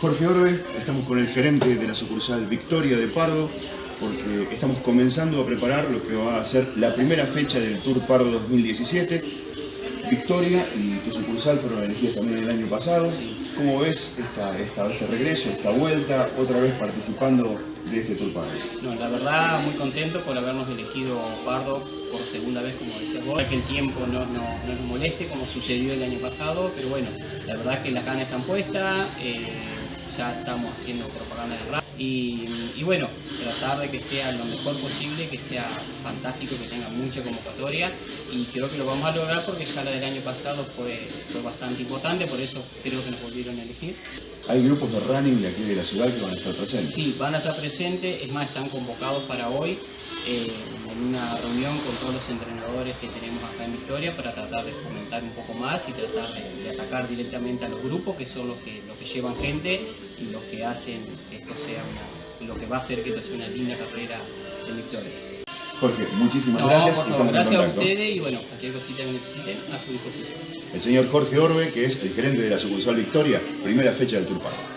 Jorge Orbe, estamos con el gerente de la sucursal Victoria de Pardo, porque estamos comenzando a preparar lo que va a ser la primera fecha del Tour Pardo 2017. Victoria y tu sucursal fueron elegidas también el año pasado. ¿Cómo ves esta, esta, este regreso, esta vuelta, otra vez participando de este Tour? No, la verdad muy contento por habernos elegido Pardo por segunda vez, como decías vos, que el tiempo no, no, no, nos moleste como sucedió el año pasado, pero bueno, la verdad que las ganas están puestas. Eh, ya estamos haciendo propaganda de rap y, y, bueno, tratar de que sea lo mejor posible, que sea fantástico, que tenga mucha convocatoria y creo que lo vamos a lograr porque ya la del año pasado fue, fue bastante importante, por eso creo que nos volvieron a elegir. ¿Hay grupos de running de aquí de la ciudad que van a estar presentes? Sí, van a estar presentes, es más, están convocados para hoy. Eh, en una reunión con todos los entrenadores que tenemos acá en Victoria para tratar de fomentar un poco más y tratar de, de atacar directamente a los grupos que son los que, los que llevan gente y los que hacen que esto sea una, lo que va a hacer que esto sea una linda carrera en Victoria. Jorge, muchísimas no, gracias. Por favor, gracias a ustedes y bueno, cualquier cosita que necesiten a su disposición. El señor Jorge Orbe, que es el gerente de la sucursal Victoria, primera fecha del Tour Pardo.